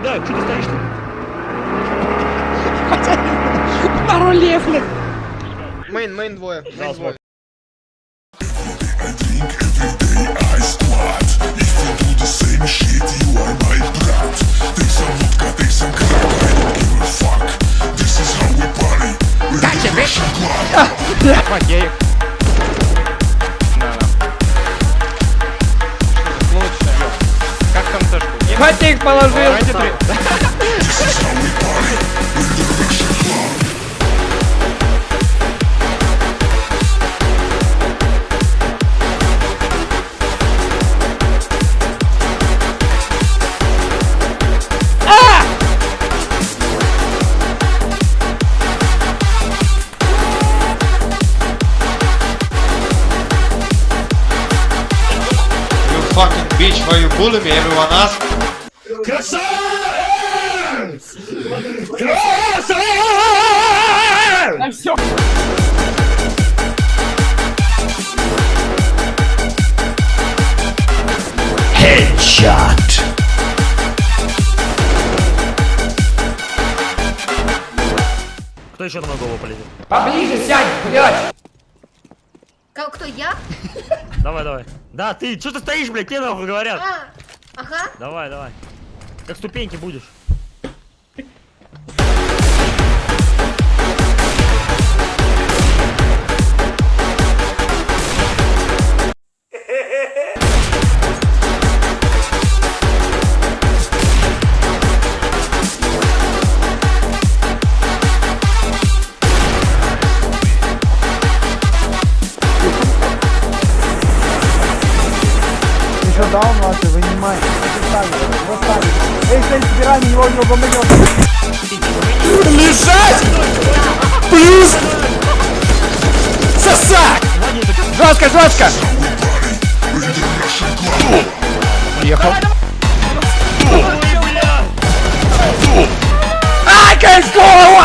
кидаю, что ты стоишь тут? На руле, блядь. Мейн, мейн двое. Мейн двое. Мать, я их... Хватик положил. Fucking bitch, why you bully me? Everyone ask. Да все. Кто еще на голову полезет? Поближе сядь, блядь. Ка- Кто, я? Давай, давай. Да, ты, что ты стоишь, блядь, тебе нахуй говорят? А, ага. Давай, давай. Как ступеньки будешь. Ваши, вынимай. Вот так. Эй, стой, собирай, него, него бомбанет. Лежать! Плюс! Сосать! Жестко, жестко! Уехал. Ай, как голову!